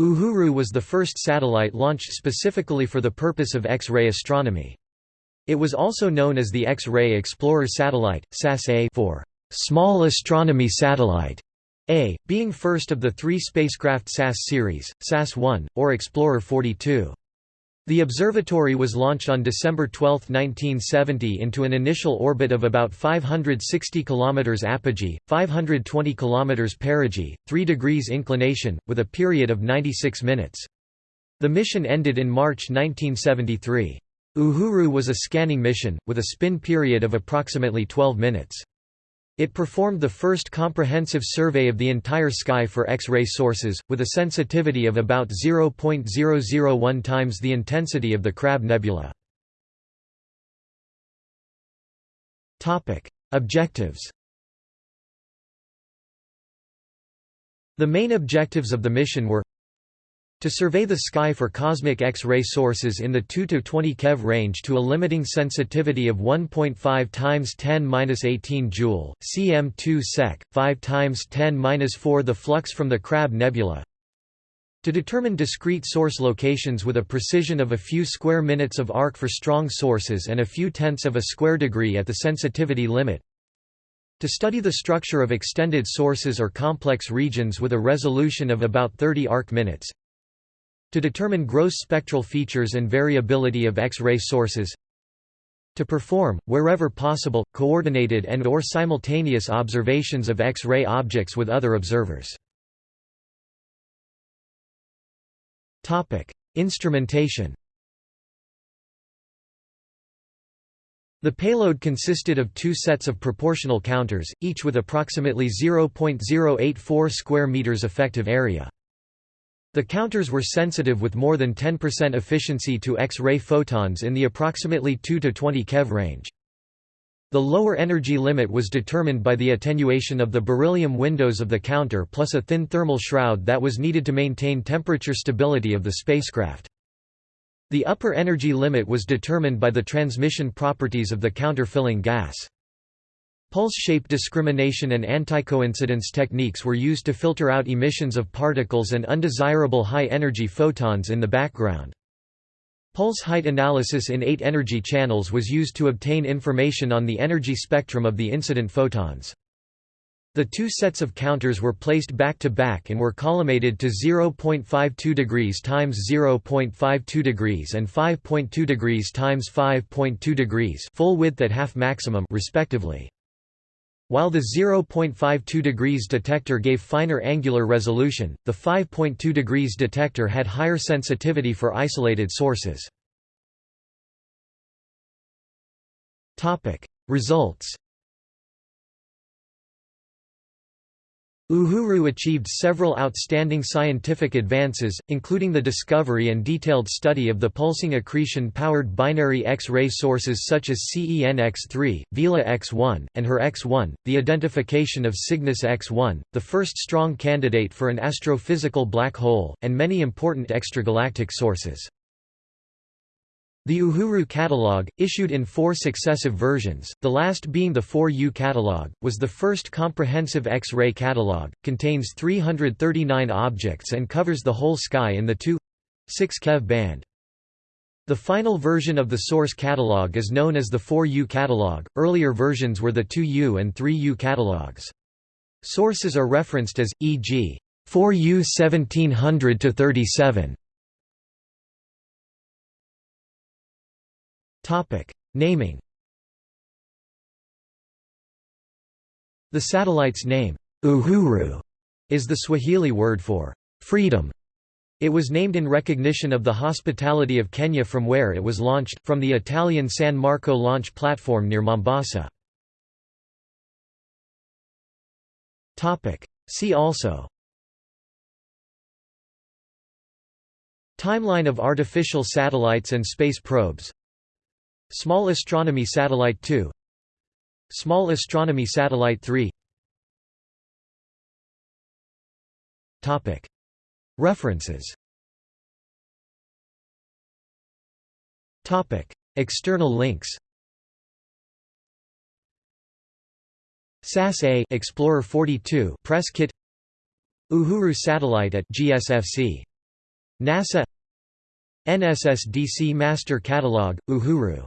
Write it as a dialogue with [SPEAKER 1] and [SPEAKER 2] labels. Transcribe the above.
[SPEAKER 1] Uhuru was the first satellite launched specifically for the purpose of X-ray astronomy. It was also known as the X-ray Explorer Satellite, SAS-A for Small Astronomy Satellite, A, being first of the three spacecraft SAS series, SAS-1, or Explorer 42. The observatory was launched on December 12, 1970 into an initial orbit of about 560 km apogee, 520 km perigee, 3 degrees inclination, with a period of 96 minutes. The mission ended in March 1973. Uhuru was a scanning mission, with a spin period of approximately 12 minutes. It performed the first comprehensive survey of the entire sky for X-ray sources, with a sensitivity of about 0.001 times the intensity of the Crab Nebula. Objectives The main objectives of the mission were to survey the sky for cosmic X-ray sources in the 2 to 20 keV range to a limiting sensitivity of 1.5 times 10^-18 joule, cm2 sec, 5 times 10^-4 the flux from the Crab nebula. To determine discrete source locations with a precision of a few square minutes of arc for strong sources and a few tenths of a square degree at the sensitivity limit. To study the structure of extended sources or complex regions with a resolution of about 30 arc minutes to determine gross spectral features and variability of X-ray sources to perform, wherever possible, coordinated and or simultaneous observations of X-ray objects with other observers. Instrumentation The payload consisted of two sets of proportional counters, each with approximately 0.084 square meters effective area. The counters were sensitive with more than 10% efficiency to X-ray photons in the approximately 2 to 20 keV range. The lower energy limit was determined by the attenuation of the beryllium windows of the counter plus a thin thermal shroud that was needed to maintain temperature stability of the spacecraft. The upper energy limit was determined by the transmission properties of the counter-filling gas. Pulse shape discrimination and anticoincidence techniques were used to filter out emissions of particles and undesirable high-energy photons in the background. Pulse height analysis in eight energy channels was used to obtain information on the energy spectrum of the incident photons. The two sets of counters were placed back to back and were collimated to 0.52 degrees times 0.52 degrees and 5.2 degrees times 5.2 degrees full width at half maximum respectively. While the 0.52 degrees detector gave finer angular resolution, the 5.2 degrees detector had higher sensitivity for isolated sources. Results Uhuru achieved several outstanding scientific advances, including the discovery and detailed study of the pulsing accretion-powered binary X-ray sources such as CEN X3, Vela X1, and HER X1, the identification of Cygnus X1, the first strong candidate for an astrophysical black hole, and many important extragalactic sources. The Uhuru Catalogue, issued in four successive versions, the last being the 4U Catalogue, was the first comprehensive X-ray catalogue, contains 339 objects and covers the whole sky in the 2.6 keV band. The final version of the source catalogue is known as the 4U catalogue, earlier versions were the 2U and 3U catalogues. Sources are referenced as, e.g. 4U 1700-37, Topic: Naming. The satellite's name, Uhuru, is the Swahili word for freedom. It was named in recognition of the hospitality of Kenya from where it was launched, from the Italian San Marco launch platform near Mombasa. See also Timeline of artificial satellites and space probes Small Astronomy Satellite 2 Small Astronomy Satellite 3 References. External links. SAS-A Explorer 42 press kit. Uhuru satellite at GSFC NASA. NSSDC Master Catalog, Uhuru